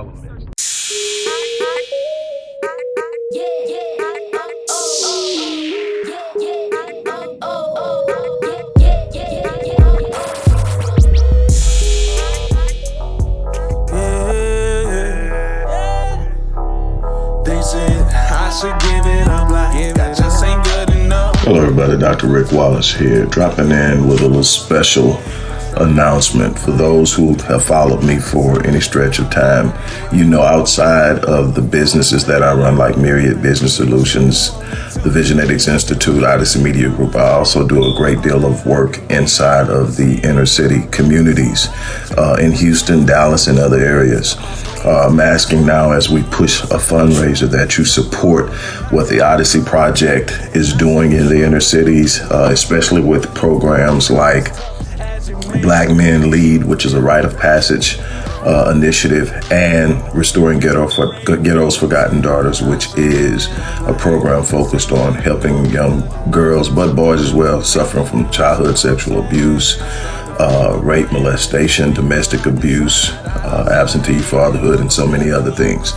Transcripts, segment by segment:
All elements. Hello everybody, Dr. Rick Wallace here, dropping in with a little special announcement for those who have followed me for any stretch of time. You know, outside of the businesses that I run, like Myriad Business Solutions, the Visionetics Institute, Odyssey Media Group, I also do a great deal of work inside of the inner city communities uh, in Houston, Dallas, and other areas. Uh, I'm asking now as we push a fundraiser that you support what the Odyssey Project is doing in the inner cities, uh, especially with programs like Black Men Lead, which is a rite of passage uh, initiative, and Restoring Ghetto for, Ghetto's Forgotten Daughters, which is a program focused on helping young girls, but boys as well, suffering from childhood sexual abuse, uh, rape, molestation, domestic abuse, uh, absentee fatherhood, and so many other things.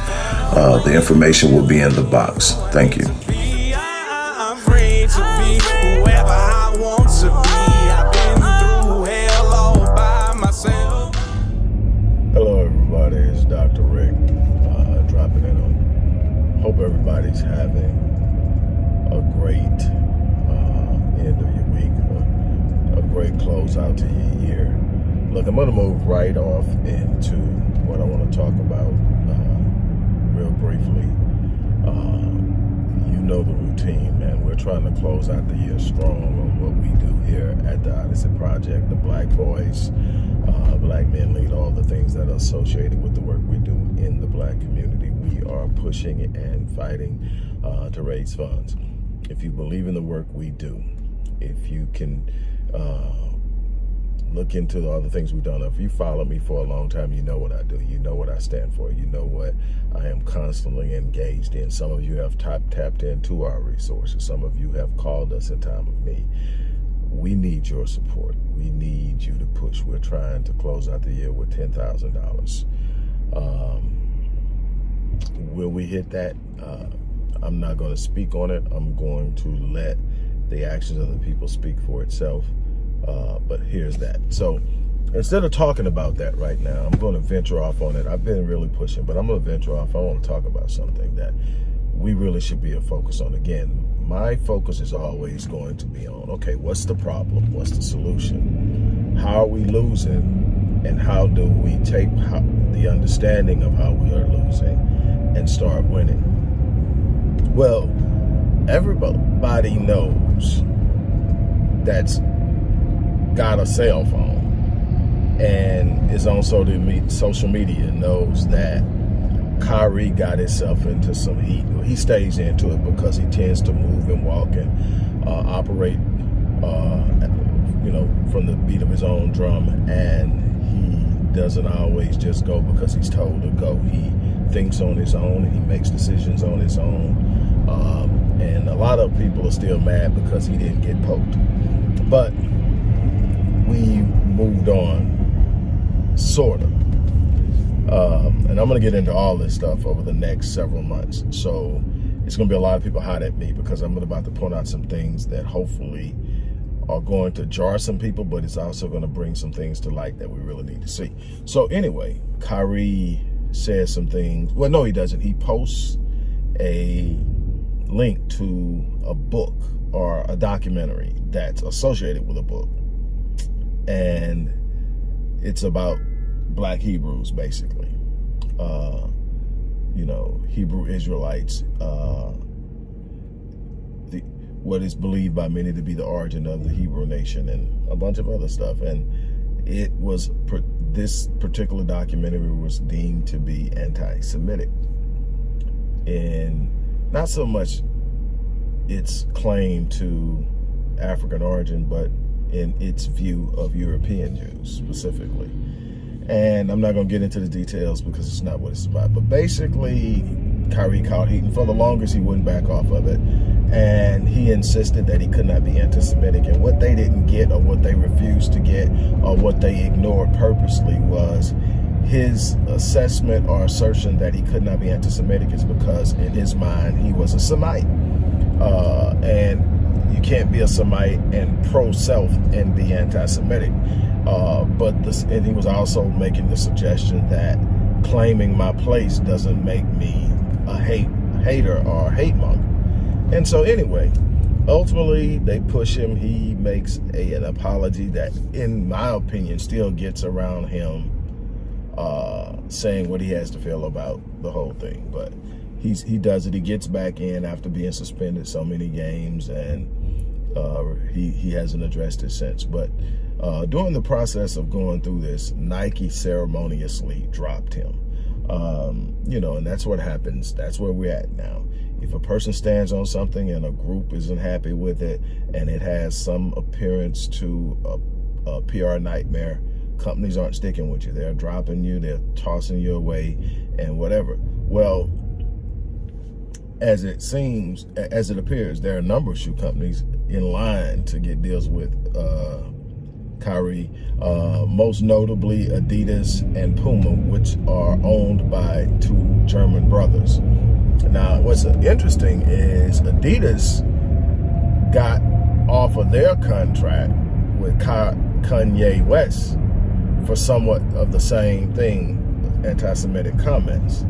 Uh, the information will be in the box. Thank you. Everybody's having a great uh, end of your week, a, a great close out to your year. Look, I'm going to move right off into what I want to talk about uh, real briefly. Uh, you know the routine, man. We're trying to close out the year strong on what we do here at the Odyssey Project, the Black Voice, uh, Black Men Lead, all the things that are associated with the work we do in the black community are pushing and fighting uh, to raise funds. If you believe in the work we do, if you can uh, look into all the things we've done. If you follow me for a long time, you know what I do. You know what I stand for. You know what I am constantly engaged in. Some of you have tap, tapped into our resources. Some of you have called us in time of need. We need your support. We need you to push. We're trying to close out the year with $10,000. Um, will we hit that? Uh, I'm not going to speak on it. I'm going to let the actions of the people speak for itself. Uh, but here's that. So instead of talking about that right now, I'm going to venture off on it. I've been really pushing, but I'm going to venture off. I want to talk about something that we really should be a focus on. Again, my focus is always going to be on, okay, what's the problem? What's the solution? How are we losing? And how do we take the understanding of how we are losing and start winning? Well, everybody knows that's got a cell phone and is on social media knows that Kyrie got himself into some heat. He stays into it because he tends to move and walk and uh, operate, uh, you know, from the beat of his own drum. And he doesn't always just go because he's told to go. He thinks on his own and he makes decisions on his own. Um, and a lot of people are still mad because he didn't get poked. But we moved on, sort of. Um, and I'm going to get into all this stuff over the next several months. So it's going to be a lot of people hot at me because I'm about to point out some things that hopefully are going to jar some people, but it's also going to bring some things to light that we really need to see. So anyway, Kyrie says some things. Well, no, he doesn't. He posts a link to a book or a documentary that's associated with a book and it's about black Hebrews, basically. Uh, you know, Hebrew Israelites, uh, the, what is believed by many to be the origin of the Hebrew nation and a bunch of other stuff. And it was, this particular documentary was deemed to be anti-Semitic. And not so much its claim to African origin, but in its view of European Jews specifically. And I'm not going to get into the details because it's not what it's about. But basically, Kyrie caught heat, and for the longest, he wouldn't back off of it. and he insisted that he could not be anti-Semitic. And what they didn't get or what they refused to get or what they ignored purposely was his assessment or assertion that he could not be anti-Semitic is because in his mind he was a Semite. Uh, and you can't be a Semite and pro-self and be anti-Semitic. Uh, but this, and he was also making the suggestion that claiming my place doesn't make me a hate hater or hate monger. And so anyway, ultimately they push him. He makes a, an apology that, in my opinion, still gets around him uh, saying what he has to feel about the whole thing. But he's he does it. He gets back in after being suspended so many games, and uh, he he hasn't addressed it since. But uh, during the process of going through this, Nike ceremoniously dropped him. Um, you know, and that's what happens. That's where we're at now. If a person stands on something and a group isn't happy with it and it has some appearance to a, a PR nightmare, companies aren't sticking with you. They're dropping you, they're tossing you away and whatever. Well, as it seems, as it appears, there are a number of shoe companies in line to get deals with uh, Kyrie, uh, most notably Adidas and Puma, which are owned by two German brothers. Now, what's interesting is Adidas got off of their contract with Kanye West for somewhat of the same thing, anti-Semitic comments,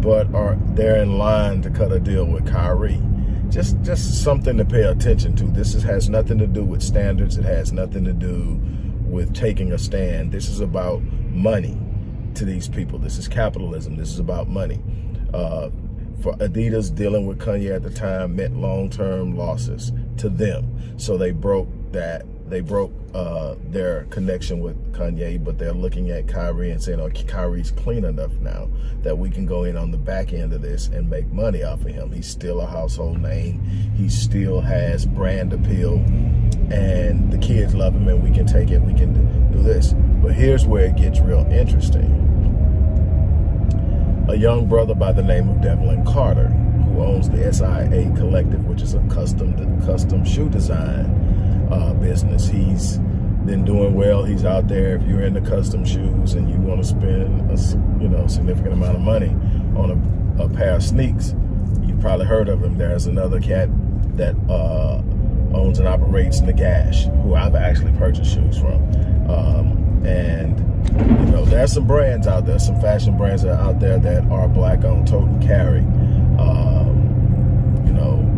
but are they're in line to cut a deal with Kyrie just just something to pay attention to. This is, has nothing to do with standards. It has nothing to do with taking a stand. This is about money to these people. This is capitalism. This is about money. Uh, for Adidas, dealing with Kanye at the time meant long-term losses to them. So they broke that they broke uh, their connection with Kanye, but they're looking at Kyrie and saying, oh, Kyrie's clean enough now that we can go in on the back end of this and make money off of him. He's still a household name. He still has brand appeal and the kids love him and we can take it, we can do this. But here's where it gets real interesting. A young brother by the name of Devlin Carter, who owns the SIA Collective, which is a custom custom shoe design uh, business. He's been doing well. He's out there. If you're into custom shoes and you want to spend a you know significant amount of money on a, a pair of sneaks, you've probably heard of him. There's another cat that uh, owns and operates Nagash, who I've actually purchased shoes from. Um, and you know, there's some brands out there, some fashion brands that are out there that are black owned, tote carry. Um, you know,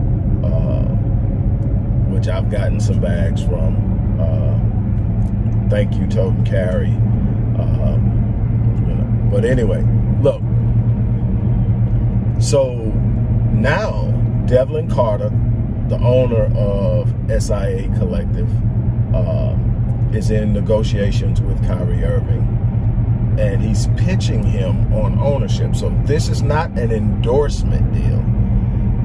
which I've gotten some bags from. Uh, thank you, Tote and Carry. Um, you know, but anyway, look. So now Devlin Carter, the owner of SIA Collective, uh, is in negotiations with Kyrie Irving and he's pitching him on ownership. So this is not an endorsement deal.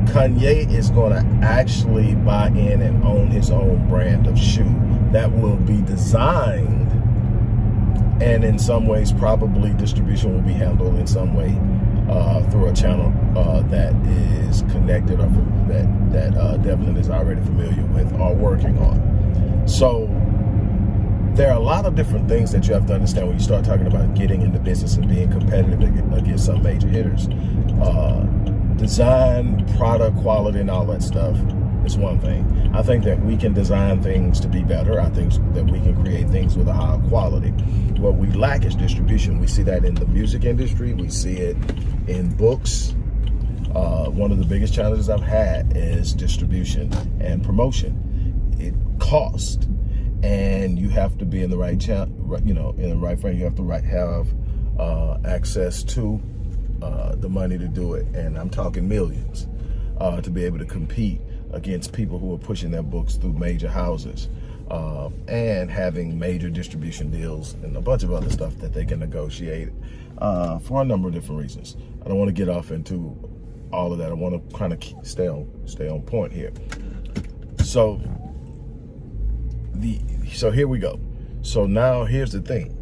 Kanye is going to actually buy in and own his own brand of shoe that will be designed and in some ways probably distribution will be handled in some way uh, through a channel uh, that is connected or that, that uh, Devlin is already familiar with or working on. So there are a lot of different things that you have to understand when you start talking about getting into business and being competitive against some major hitters. Uh, design, product quality, and all that stuff is one thing. I think that we can design things to be better. I think that we can create things with a higher quality. What we lack is distribution. We see that in the music industry. We see it in books. Uh, one of the biggest challenges I've had is distribution and promotion. It costs, and you have to be in the right you know, in the right frame. You have to right, have uh, access to uh, the money to do it. And I'm talking millions uh, to be able to compete against people who are pushing their books through major houses uh, and having major distribution deals and a bunch of other stuff that they can negotiate uh, for a number of different reasons. I don't want to get off into all of that. I want to kind of stay on stay on point here. So the so here we go. So now here's the thing.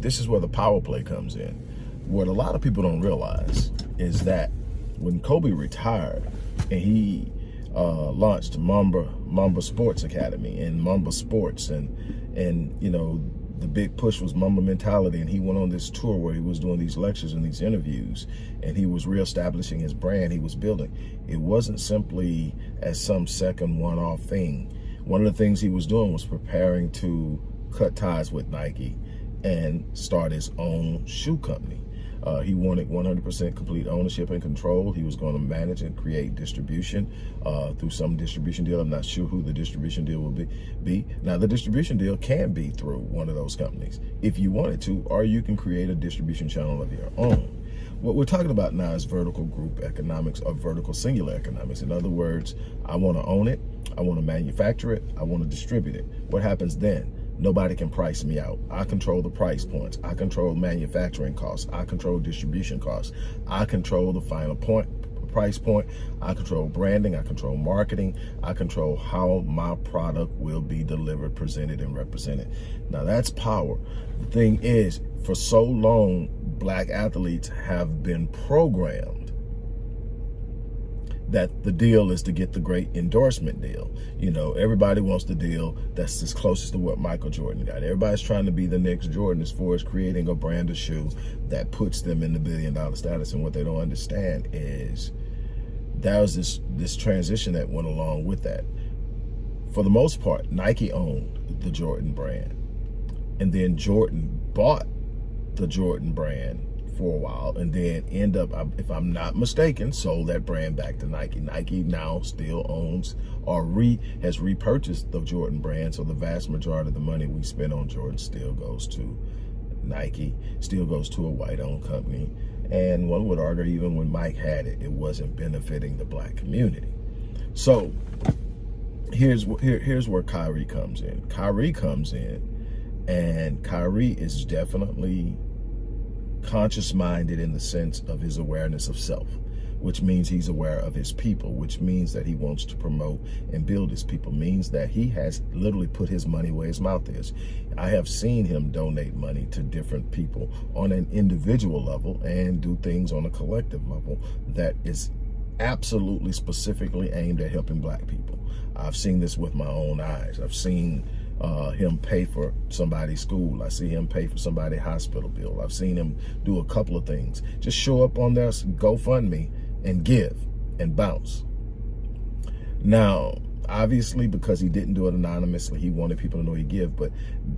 This is where the power play comes in what a lot of people don't realize is that when Kobe retired and he uh, launched Mamba Mamba Sports Academy and Mamba Sports and and you know the big push was Mamba mentality and he went on this tour where he was doing these lectures and these interviews and he was reestablishing his brand he was building. It wasn't simply as some second one-off thing. One of the things he was doing was preparing to cut ties with Nike and start his own shoe company uh, he wanted 100% complete ownership and control. He was going to manage and create distribution uh, through some distribution deal. I'm not sure who the distribution deal will be, be. Now, the distribution deal can be through one of those companies if you wanted to, or you can create a distribution channel of your own. What we're talking about now is vertical group economics or vertical singular economics. In other words, I want to own it, I want to manufacture it, I want to distribute it. What happens then? Nobody can price me out. I control the price points. I control manufacturing costs. I control distribution costs. I control the final point price point. I control branding. I control marketing. I control how my product will be delivered, presented, and represented. Now that's power. The thing is, for so long, black athletes have been programmed that the deal is to get the great endorsement deal. You know, everybody wants the deal that's as closest to what Michael Jordan got. Everybody's trying to be the next Jordan as far as creating a brand of shoe that puts them in the billion dollar status. And what they don't understand is that was this, this transition that went along with that. For the most part, Nike owned the Jordan brand. And then Jordan bought the Jordan brand for a while and then end up, if I'm not mistaken, sold that brand back to Nike. Nike now still owns or re has repurchased the Jordan brand. So the vast majority of the money we spend on Jordan still goes to Nike, still goes to a white-owned company. And one would argue even when Mike had it, it wasn't benefiting the black community. So here's here, here's where Kyrie comes in. Kyrie comes in and Kyrie is definitely conscious minded in the sense of his awareness of self, which means he's aware of his people, which means that he wants to promote and build his people, means that he has literally put his money where his mouth is. I have seen him donate money to different people on an individual level and do things on a collective level that is absolutely specifically aimed at helping black people. I've seen this with my own eyes. I've seen uh, him pay for somebody's school. I see him pay for somebody's hospital bill. I've seen him do a couple of things. Just show up on their GoFundMe and give and bounce. Now, obviously, because he didn't do it anonymously, he wanted people to know he give, but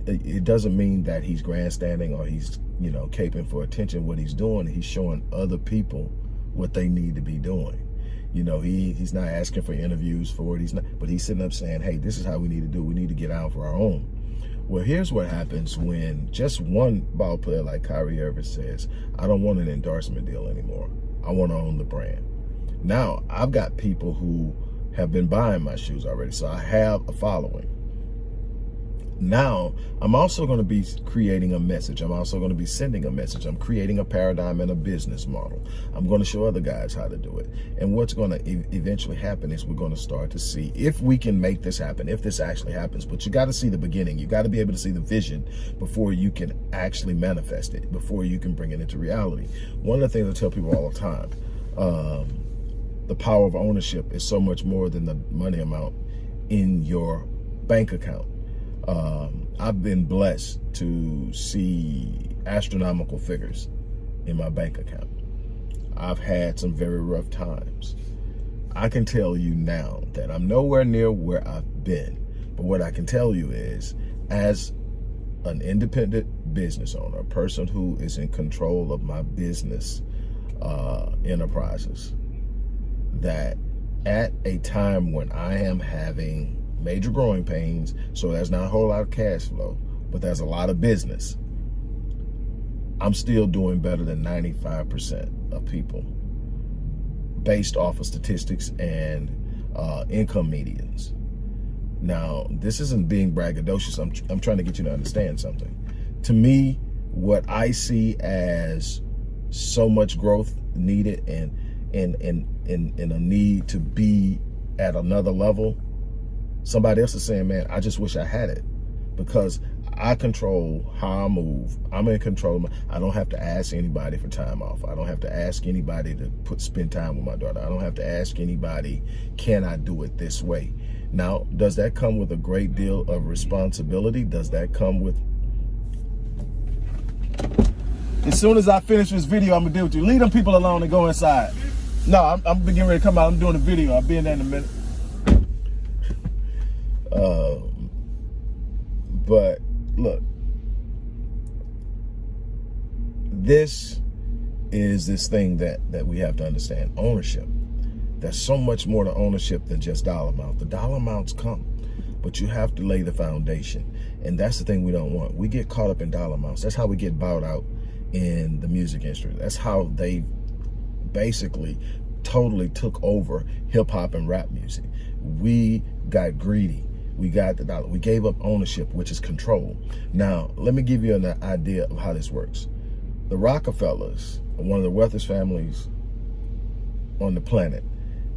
it doesn't mean that he's grandstanding or he's, you know, caping for attention. What he's doing, he's showing other people what they need to be doing. You know, he he's not asking for interviews for it. He's not, but he's sitting up saying, hey, this is how we need to do. We need to get out for our own. Well, here's what happens when just one ball player like Kyrie Irving says, I don't want an endorsement deal anymore. I want to own the brand. Now, I've got people who have been buying my shoes already, so I have a following. Now, I'm also going to be creating a message. I'm also going to be sending a message. I'm creating a paradigm and a business model. I'm going to show other guys how to do it. And what's going to e eventually happen is we're going to start to see if we can make this happen, if this actually happens. But you got to see the beginning. You got to be able to see the vision before you can actually manifest it, before you can bring it into reality. One of the things I tell people all the time, um, the power of ownership is so much more than the money amount in your bank account um, I've been blessed to see astronomical figures in my bank account. I've had some very rough times. I can tell you now that I'm nowhere near where I've been. But what I can tell you is, as an independent business owner, a person who is in control of my business uh, enterprises, that at a time when I am having major growing pains, so there's not a whole lot of cash flow, but there's a lot of business. I'm still doing better than 95% of people based off of statistics and uh, income medians. Now, this isn't being braggadocious. I'm, I'm trying to get you to understand something. To me, what I see as so much growth needed and and and and, and a need to be at another level somebody else is saying, man, I just wish I had it because I control how I move. I'm in control. My, I don't have to ask anybody for time off. I don't have to ask anybody to put spend time with my daughter. I don't have to ask anybody, can I do it this way? Now, does that come with a great deal of responsibility? Does that come with... As soon as I finish this video, I'm gonna deal with you. Leave them people alone and go inside. No, I'm, I'm getting ready to come out. I'm doing a video. I'll be in there in a minute. But look, this is this thing that, that we have to understand, ownership. There's so much more to ownership than just dollar amount. The dollar amounts come, but you have to lay the foundation. And that's the thing we don't want. We get caught up in dollar amounts. That's how we get bought out in the music industry. That's how they basically totally took over hip hop and rap music. We got greedy we got the dollar. We gave up ownership, which is control. Now, let me give you an idea of how this works. The Rockefellers are one of the wealthiest families on the planet.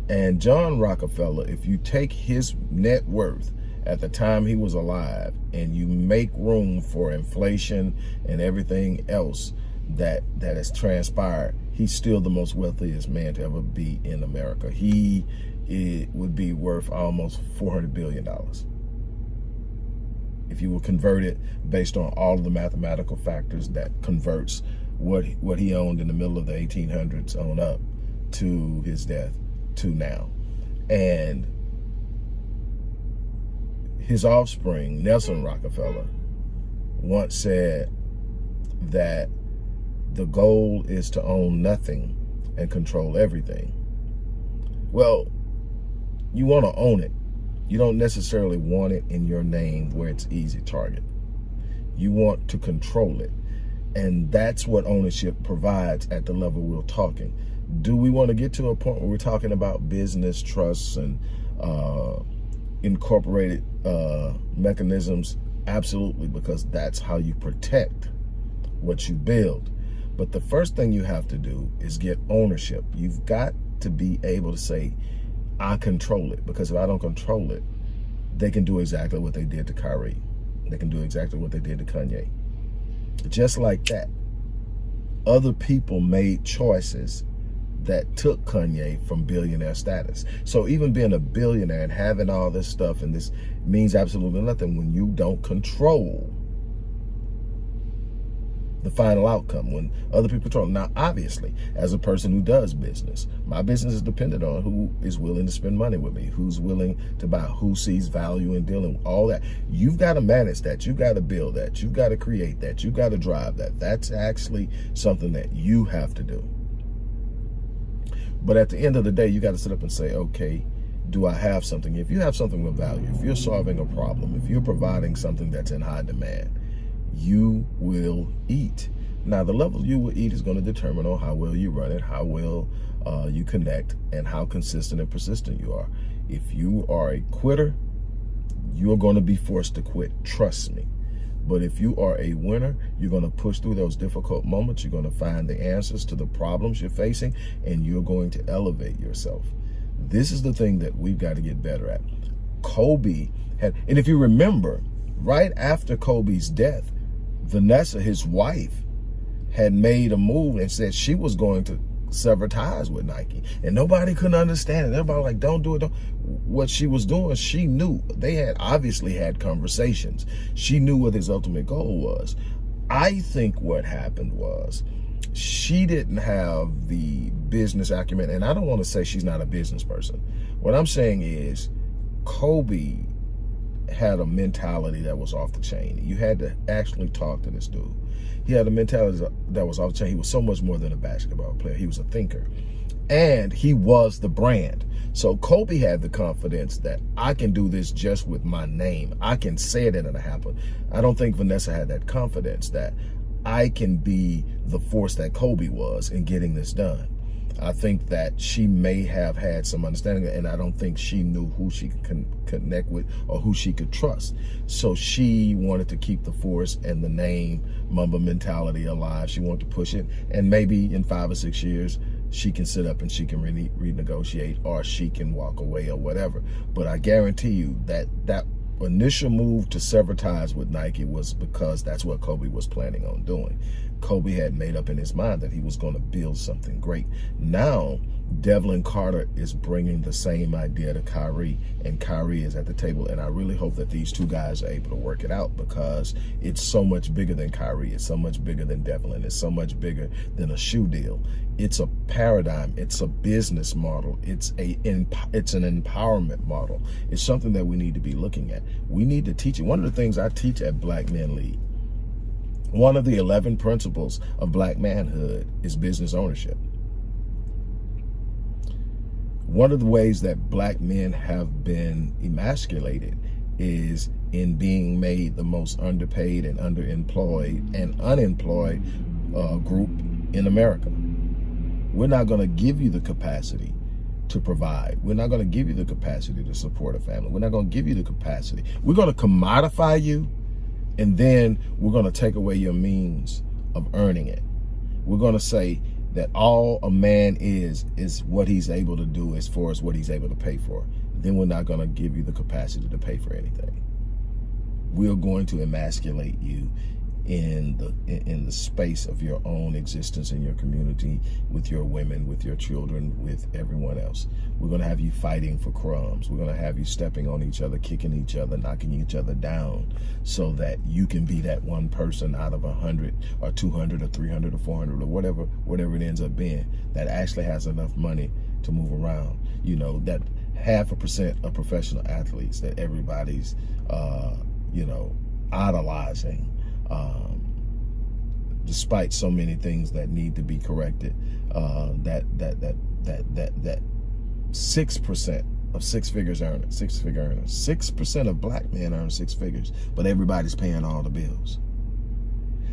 And John Rockefeller, if you take his net worth at the time he was alive and you make room for inflation and everything else that that has transpired, he's still the most wealthiest man to ever be in America. He it would be worth almost $400 billion if you will convert it based on all of the mathematical factors that converts what what he owned in the middle of the 1800s on up to his death to now. And his offspring, Nelson Rockefeller, once said that the goal is to own nothing and control everything. Well, you want to own it. You don't necessarily want it in your name where it's easy target. You want to control it. And that's what ownership provides at the level we're talking. Do we want to get to a point where we're talking about business trusts and uh, incorporated uh, mechanisms? Absolutely, because that's how you protect what you build. But the first thing you have to do is get ownership. You've got to be able to say, I control it because if I don't control it, they can do exactly what they did to Kyrie. They can do exactly what they did to Kanye. Just like that, other people made choices that took Kanye from billionaire status. So even being a billionaire and having all this stuff and this means absolutely nothing when you don't control the final outcome when other people talk. Now, obviously, as a person who does business, my business is dependent on who is willing to spend money with me, who's willing to buy, who sees value in dealing with all that. You've got to manage that. You've got to build that. You've got to create that. You've got to drive that. That's actually something that you have to do. But at the end of the day, you got to sit up and say, okay, do I have something? If you have something with value, if you're solving a problem, if you're providing something that's in high demand, you will eat. Now, the level you will eat is going to determine on how well you run it, how well uh, you connect, and how consistent and persistent you are. If you are a quitter, you're going to be forced to quit. Trust me. But if you are a winner, you're going to push through those difficult moments. You're going to find the answers to the problems you're facing, and you're going to elevate yourself. This is the thing that we've got to get better at. Kobe had, and if you remember, right after Kobe's death, Vanessa, his wife, had made a move and said she was going to sever ties with Nike. And nobody couldn't understand it. Everybody like, don't do it. Don't. What she was doing, she knew. They had obviously had conversations. She knew what his ultimate goal was. I think what happened was she didn't have the business acumen. And I don't want to say she's not a business person. What I'm saying is Kobe had a mentality that was off the chain. You had to actually talk to this dude. He had a mentality that was off the chain. He was so much more than a basketball player. He was a thinker. And he was the brand. So Kobe had the confidence that I can do this just with my name. I can say it and it'll happen. I don't think Vanessa had that confidence that I can be the force that Kobe was in getting this done. I think that she may have had some understanding and I don't think she knew who she could connect with or who she could trust. So she wanted to keep the force and the name Mamba mentality alive. She wanted to push it. And maybe in five or six years, she can sit up and she can re renegotiate or she can walk away or whatever. But I guarantee you that that initial move to sever ties with Nike was because that's what Kobe was planning on doing. Kobe had made up in his mind that he was going to build something great. Now, Devlin Carter is bringing the same idea to Kyrie, and Kyrie is at the table. And I really hope that these two guys are able to work it out because it's so much bigger than Kyrie. It's so much bigger than Devlin. It's so much bigger than a shoe deal. It's a paradigm. It's a business model. It's a it's an empowerment model. It's something that we need to be looking at. We need to teach it. One of the things I teach at Black Men Lead, one of the 11 principles of black manhood is business ownership. One of the ways that black men have been emasculated is in being made the most underpaid and underemployed and unemployed uh, group in America. We're not going to give you the capacity to provide. We're not going to give you the capacity to support a family. We're not going to give you the capacity. We're going to commodify you, and then we're going to take away your means of earning it. We're going to say, that all a man is, is what he's able to do as far as what he's able to pay for. Then we're not going to give you the capacity to pay for anything. We're going to emasculate you in the in the space of your own existence in your community with your women with your children with everyone else. We're going to have you fighting for crumbs. We're going to have you stepping on each other kicking each other knocking each other down so that you can be that one person out of a hundred or 200 or 300 or 400 or whatever whatever it ends up being that actually has enough money to move around. You know that half a percent of professional athletes that everybody's uh you know idolizing um, despite so many things that need to be corrected, uh, that that that that that that six percent of six figures earners, six figure earners, six percent of black men earn six figures, but everybody's paying all the bills.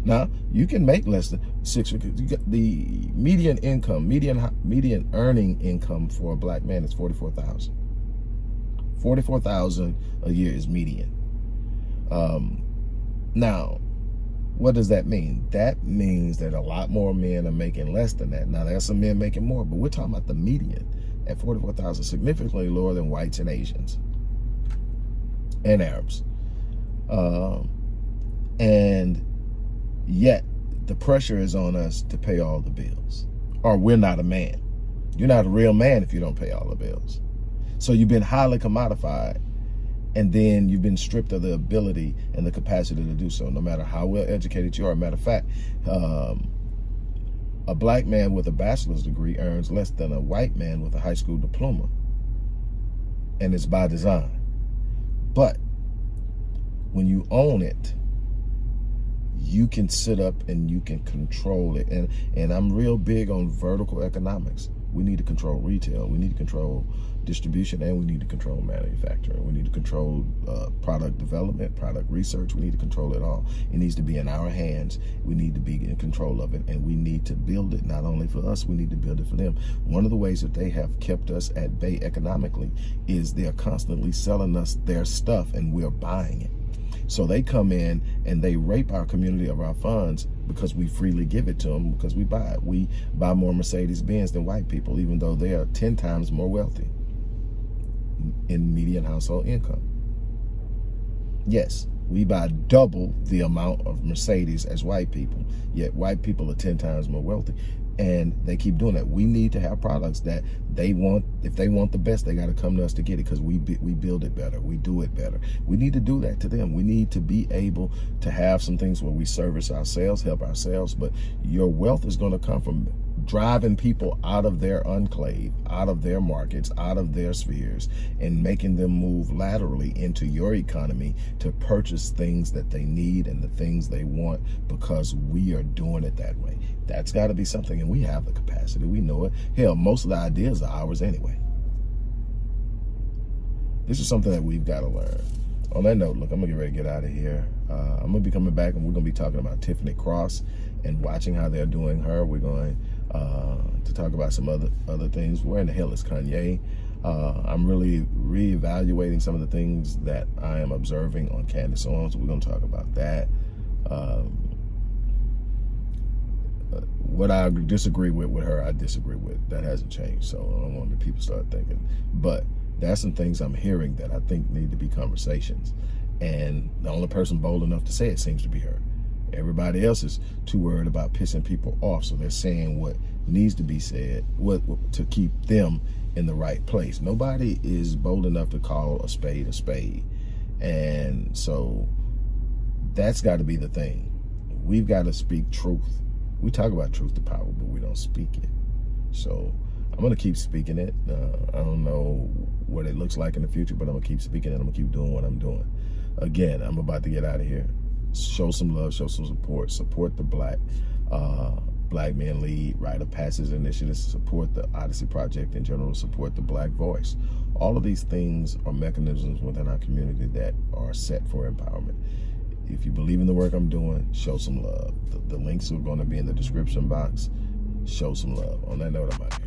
Now you can make less than six figures. The median income, median median earning income for a black man is forty four thousand. Forty four thousand a year is median. Um, now what does that mean? That means that a lot more men are making less than that. Now, there's some men making more, but we're talking about the median at 44,000, significantly lower than whites and Asians and Arabs. Um, and yet, the pressure is on us to pay all the bills, or we're not a man. You're not a real man if you don't pay all the bills. So you've been highly commodified and then you've been stripped of the ability and the capacity to do so, no matter how well educated you are. Matter of fact, um, a black man with a bachelor's degree earns less than a white man with a high school diploma. And it's by design. But when you own it, you can sit up and you can control it. And, and I'm real big on vertical economics. We need to control retail. We need to control distribution and we need to control manufacturing. We need to control uh, product development, product research. We need to control it all. It needs to be in our hands. We need to be in control of it and we need to build it not only for us, we need to build it for them. One of the ways that they have kept us at bay economically is they're constantly selling us their stuff and we're buying it. So they come in and they rape our community of our funds because we freely give it to them because we buy it. We buy more Mercedes-Benz than white people, even though they are 10 times more wealthy in median household income. Yes, we buy double the amount of Mercedes as white people, yet white people are 10 times more wealthy and they keep doing that. We need to have products that they want. If they want the best, they got to come to us to get it because we we build it better. We do it better. We need to do that to them. We need to be able to have some things where we service ourselves, help ourselves. But your wealth is going to come from driving people out of their enclave, out of their markets, out of their spheres, and making them move laterally into your economy to purchase things that they need and the things they want because we are doing it that way. That's got to be something, and we have the capacity. We know it. Hell, most of the ideas are ours anyway. This is something that we've got to learn. On that note, look, I'm going to get ready to get out of here. Uh, I'm going to be coming back, and we're going to be talking about Tiffany Cross and watching how they're doing her. We're going uh, to talk about some other other things. Where in the hell is Kanye? Uh, I'm really reevaluating some of the things that I am observing on Candace Owens. We're going to talk about that. Um, what I disagree with with her, I disagree with. That hasn't changed. So I don't want the people start thinking. But That's some things I'm hearing that I think need to be conversations. And the only person bold enough to say it seems to be her. Everybody else is too worried about pissing people off, so they're saying what needs to be said what to keep them in the right place. Nobody is bold enough to call a spade a spade. And so that's got to be the thing. We've got to speak truth. We talk about truth to power, but we don't speak it. So I'm going to keep speaking it. Uh, I don't know what it looks like in the future, but I'm going to keep speaking it. I'm going to keep doing what I'm doing. Again, I'm about to get out of here. Show some love, show some support. Support the black uh, Black Men Lead, Rite of Passage initiatives, support the Odyssey Project in general, support the Black Voice. All of these things are mechanisms within our community that are set for empowerment. If you believe in the work I'm doing, show some love. The, the links are going to be in the description box. Show some love. On that note, I'm out here.